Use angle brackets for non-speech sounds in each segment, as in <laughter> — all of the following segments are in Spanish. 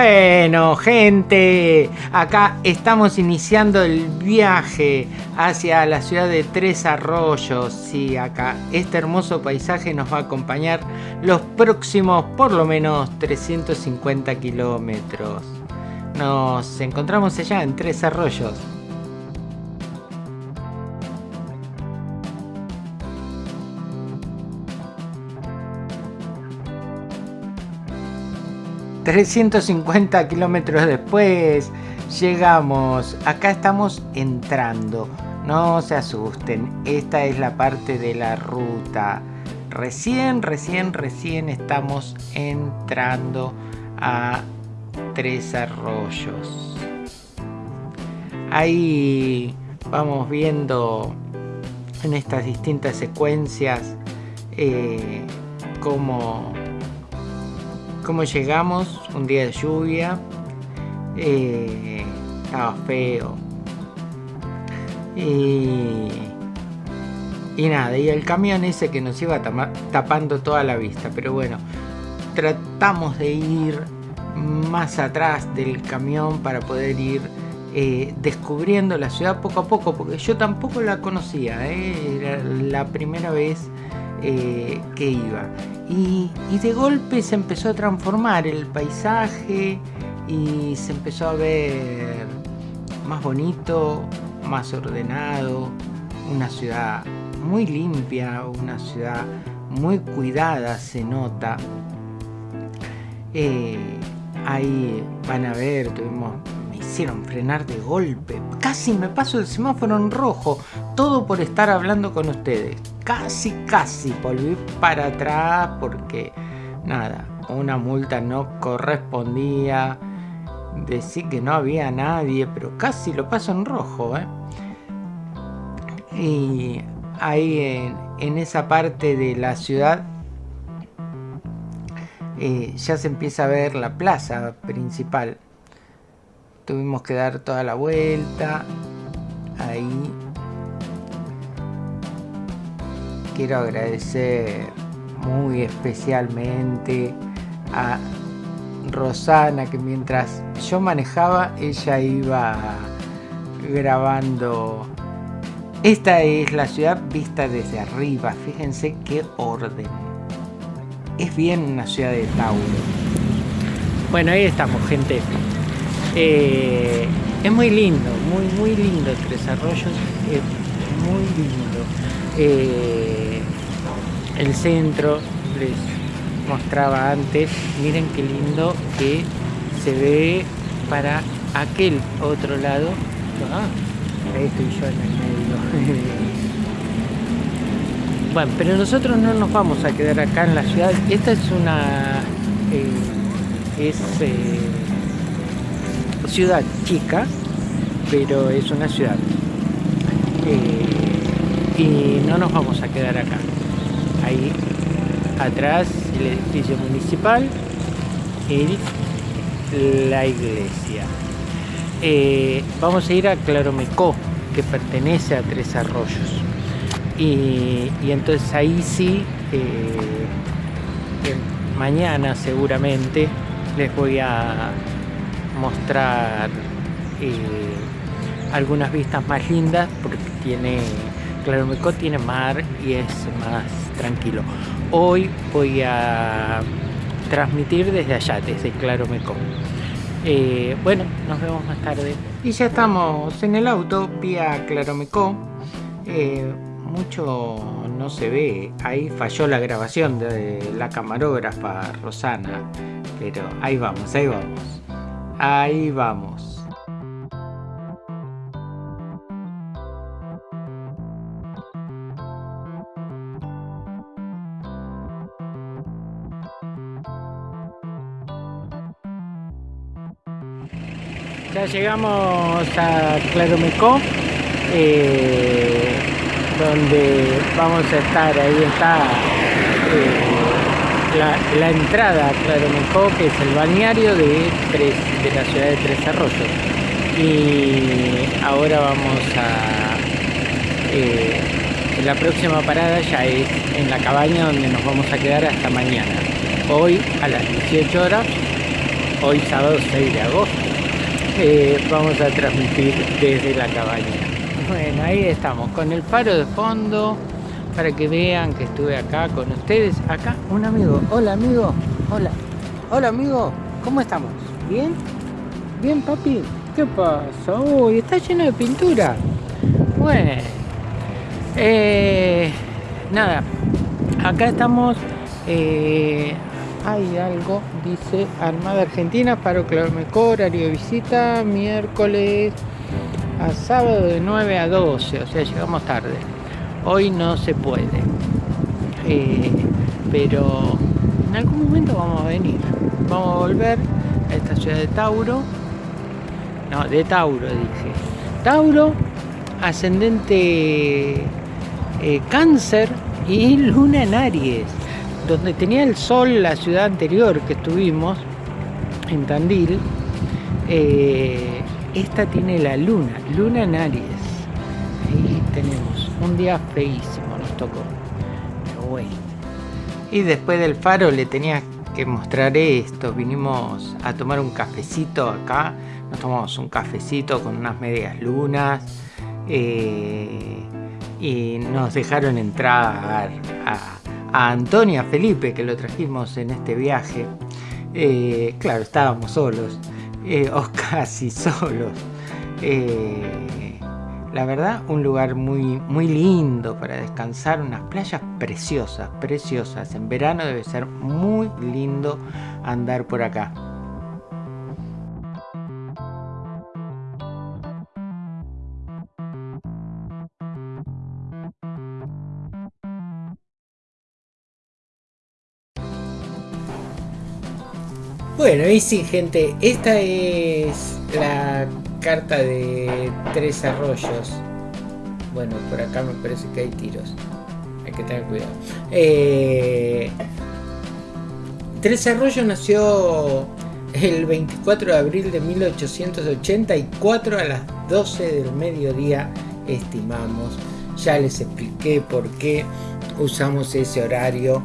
Bueno, gente, acá estamos iniciando el viaje hacia la ciudad de Tres Arroyos. Sí, acá este hermoso paisaje nos va a acompañar los próximos por lo menos 350 kilómetros. Nos encontramos allá en Tres Arroyos. 350 kilómetros después llegamos. Acá estamos entrando. No se asusten. Esta es la parte de la ruta. Recién, recién, recién estamos entrando a Tres Arroyos. Ahí vamos viendo en estas distintas secuencias eh, cómo cómo llegamos, un día de lluvia, eh, estaba feo. Y, nada, y el camión ese que nos iba tapando toda la vista, pero bueno, tratamos de ir más atrás del camión para poder ir eh, descubriendo la ciudad poco a poco, porque yo tampoco la conocía, eh, era la primera vez que iba. Y, de golpe se empezó a transformar el paisaje y se empezó a ver más bonito, más ordenado, una ciudad muy limpia, una ciudad muy cuidada se nota. Eh, ahí van a ver, tuvimos, hicieron frenar de golpe, casi me paso el semáforo en rojo, todo por estar hablando con ustedes casi, casi volví para atrás porque nada, una multa no correspondía. Decir que no había nadie, pero casi lo paso en rojo. ¿eh? Y ahí en, esa parte de la ciudad eh, ya se empieza a ver la plaza principal. Tuvimos que dar toda la vuelta. Ahí quiero agradecer muy especialmente a Rosana que mientras yo manejaba ella iba grabando. Esta es la ciudad vista desde arriba. Fíjense qué orden. Es bien una ciudad de Tauro. Bueno ahí estamos gente. Eh, es muy lindo muy muy lindo Tres Arroyos es muy lindo. Eh, el centro les mostraba antes. Miren qué lindo que se ve para aquel otro lado. Ah, ahí estoy yo en el medio. <laughs> Bueno pero nosotros no nos vamos a quedar acá en la ciudad. Esta es una eh, es eh, ciudad chica pero es una ciudad eh, y no nos vamos a quedar acá ahí atrás el edificio municipal y la iglesia. Eh, vamos a ir a Claromecó que pertenece a Tres Arroyos. Y, entonces ahí sí eh, mañana seguramente les voy a mostrar eh, algunas vistas más lindas porque tiene Claromecó tiene mar y es más tranquilo. Hoy voy a transmitir desde allá, desde Claromecó. Eh, bueno, nos vemos más tarde. Y ya estamos en el auto vía Claromecó. Eh, mucho no se ve, ahí falló la grabación de la camarógrafa Rosana, pero ahí vamos, ahí vamos, ahí vamos. Ya llegamos a Claromecó, eh, donde vamos a estar, ahí está eh, la, entrada a Claromecó, que es el balneario de, de la ciudad de Tres Arroyos. Y ahora vamos a... Eh, la próxima parada ya es en la cabaña donde nos vamos a quedar hasta mañana. Hoy a las 18 horas hoy sábado 6 de agosto. Eh, vamos a transmitir desde la cabaña. Bueno, ahí estamos, con el faro de fondo, para que vean que estuve acá con ustedes. Acá un amigo. Hola amigo. Hola. Hola amigo. ¿Cómo estamos? ¿Bien? ¿Bien papi? ¿Qué pasa? Uy, está lleno de pintura. Bueno. Eh, nada. Acá estamos eh, hay algo, dice Armada Argentina, paro Claromecó, horario de visita, miércoles a sábado de 9 a 12, o sea, llegamos tarde. Hoy no se puede, eh, pero en algún momento vamos a venir. Vamos a volver a esta ciudad de Tauro. No, de Tauro dije. Tauro, ascendente eh, cáncer y luna en Aries donde tenía el sol la ciudad anterior que estuvimos, en Tandil, eh, esta tiene la luna, luna en Aries. Ahí tenemos, un día feísimo nos tocó. Pero bueno. Y después del faro le tenía que mostrar esto. Vinimos a tomar un cafecito acá. Nos tomamos un cafecito con unas medias lunas. Eh, y nos dejaron entrar a a Antonia Felipe, que lo trajimos en este viaje. Eh, claro, estábamos solos, eh, <laughs> o casi solos. Eh, la verdad, un lugar muy, muy lindo para descansar, unas playas preciosas, preciosas. En verano debe ser muy lindo andar por acá. Bueno, y sí, gente, esta es la carta de Tres Arroyos. Bueno, por acá me parece que hay tiros. Hay que tener cuidado. Eh, Tres Arroyos nació el 24 de abril de 1884 a las 12 del mediodía, estimamos. Ya les expliqué por qué usamos ese horario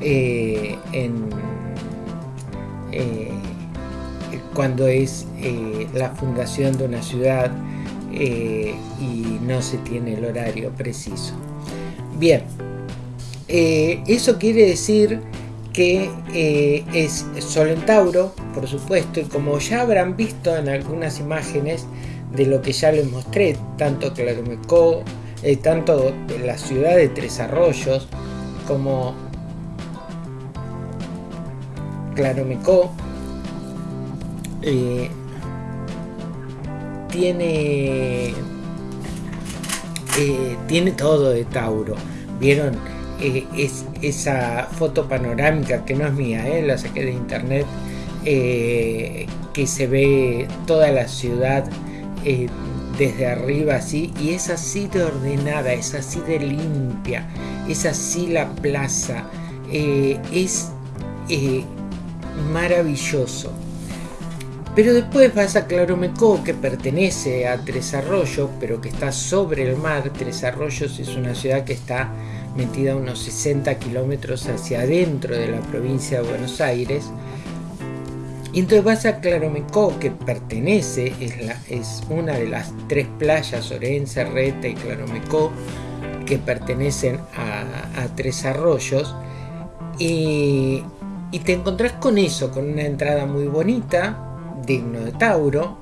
eh, en eh, cuando es eh, la fundación de una ciudad eh, y no se tiene el horario preciso. Bien, eso quiere decir que es Sol por supuesto, y como ya habrán visto en algunas imágenes de lo que ya les mostré, tanto Claromecó, tanto la ciudad de Tres Arroyos, como Claromecó eh, tiene eh, tiene todo de Tauro vieron eh, es, esa foto panorámica que no es mía la saqué de internet que se ve toda la ciudad desde arriba así y es así de ordenada es así de limpia es así la plaza es maravilloso. Pero después vas a Claromecó, que pertenece a Tres Arroyos, pero que está sobre el mar. Tres Arroyos es una ciudad que está metida unos 60 kilómetros hacia adentro de la provincia de Buenos Aires. Y entonces vas a Claromecó, que pertenece, es, la, es una de las tres playas, Orense, Reta y Claromecó, que pertenecen a, a Tres Arroyos. Y y te encontrás con eso, con una entrada muy bonita, digno de Tauro,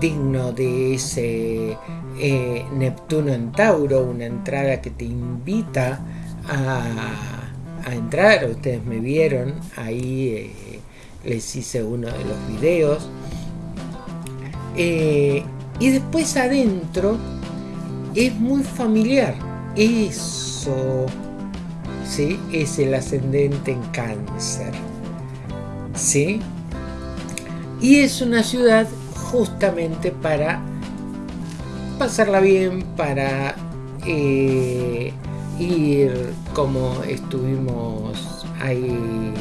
digno de ese eh, Neptuno en Tauro, una entrada que te invita a, entrar. Ustedes me vieron, ahí eh, les hice uno de los videos. Eh, y después adentro es muy familiar. Eso ¿sí? es el ascendente en cáncer. ¿sí? Y es una ciudad justamente para pasarla bien, para eh, ir como estuvimos ahí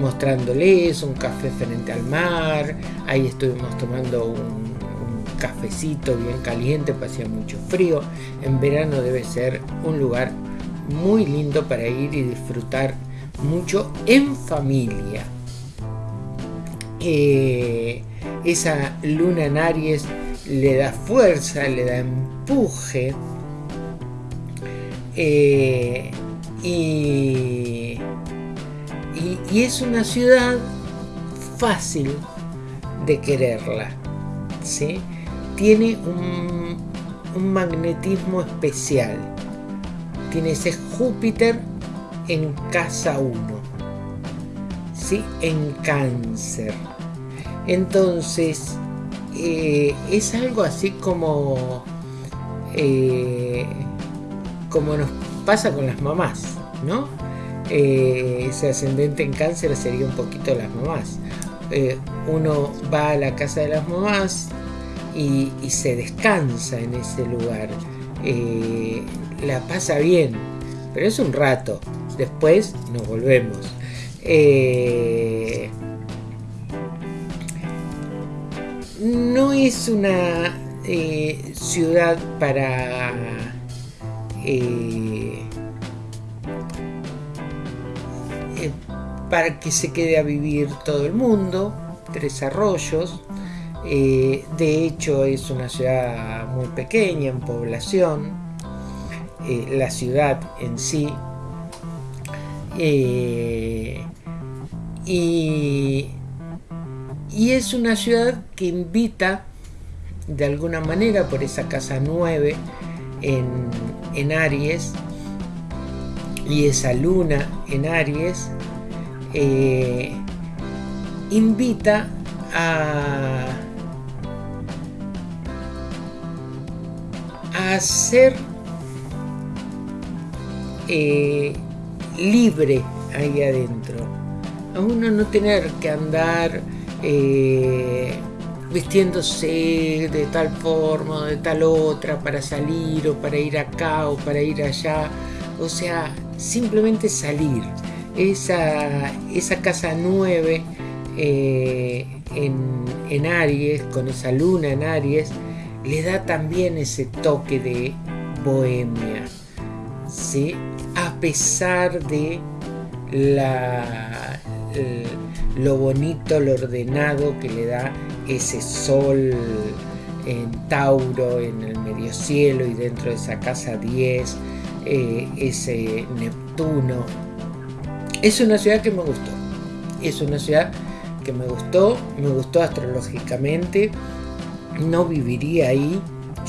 mostrándoles un café frente al mar, ahí estuvimos tomando un, cafecito bien caliente, hacía mucho frío, en verano debe ser un lugar muy lindo para ir y disfrutar mucho en familia. Eh, esa luna en Aries le da fuerza, le da empuje. Eh, y, y, es una ciudad fácil de quererla. ¿sí? Tiene un, un magnetismo especial. Tiene ese Júpiter en casa 1. ¿sí? En cáncer. Entonces, eh, es algo así como, eh, como nos pasa con las mamás, ¿no? Eh, ese ascendente en cáncer sería un poquito las mamás. uno va a la casa de las mamás y, se descansa en ese lugar. La pasa bien, pero es un rato. Después nos volvemos. no es una eh, ciudad para eh, eh, para que se quede a vivir todo el mundo Tres Arroyos de hecho es una ciudad muy pequeña en población la ciudad en sí. Y y es una ciudad que invita de alguna manera por esa casa 9 en, Aries y esa luna en Aries eh, invita a, a ser eh, libre ahí adentro a uno no tener que andar eh, vistiéndose de tal forma o de tal otra para salir o para ir acá o para ir allá. O sea, simplemente salir. Esa, esa casa 9 eh, en, Aries, con esa luna en Aries, le da también ese toque de bohemia. ¿Sí? A pesar de la lo bonito, lo ordenado que le da ese sol en Tauro, en el medio cielo y dentro de esa casa 10, eh, ese Neptuno. Es una ciudad que me gustó. Es una ciudad que me gustó, me gustó astrológicamente. No viviría ahí,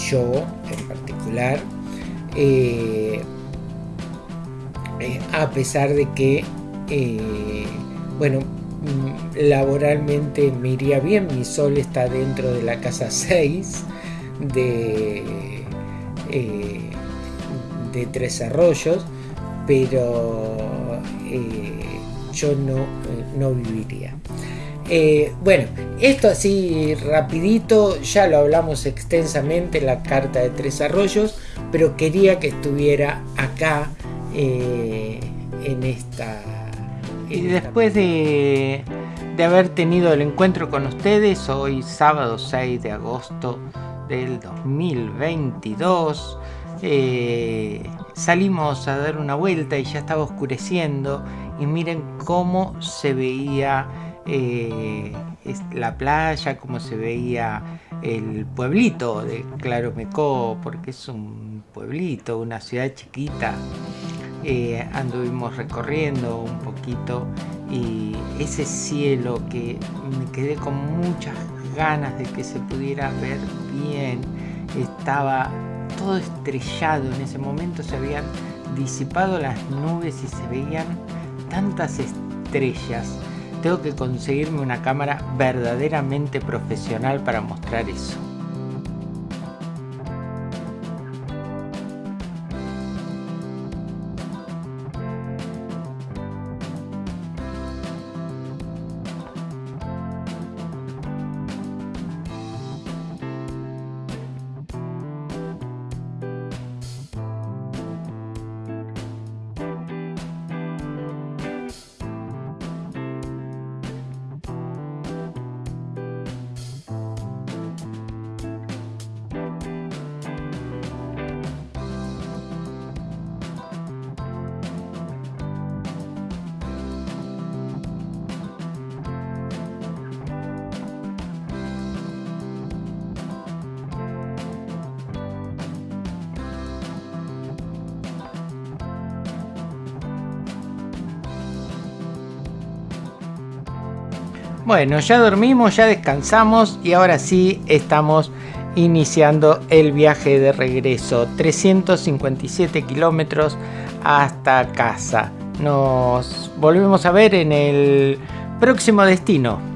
yo en particular. Eh, eh, a pesar de que, bueno, Mm, laboralmente me iría bien, mi sol está dentro de la casa 6 de, eh, de Tres Arroyos, pero eh, yo no, eh, no viviría. bueno, esto así rapidito, ya lo hablamos extensamente la carta de Tres Arroyos, pero quería que estuviera acá en esta y después de, haber tenido el encuentro con ustedes, hoy sábado 6 de agosto del 2022, eh, salimos a dar una vuelta y ya estaba oscureciendo y miren cómo se veía eh, la playa, cómo se veía el pueblito de Claromecó, porque es un pueblito, una ciudad chiquita eh, anduvimos recorriendo un poquito y ese cielo que me quedé con muchas ganas de que se pudiera ver bien, estaba todo estrellado, en ese momento se habían disipado las nubes y se veían tantas estrellas. Tengo que conseguirme una cámara verdaderamente profesional para mostrar eso. Bueno, ya dormimos, ya descansamos y ahora sí estamos iniciando el viaje de regreso. 357 kilómetros hasta casa. Nos volvemos a ver en el próximo destino.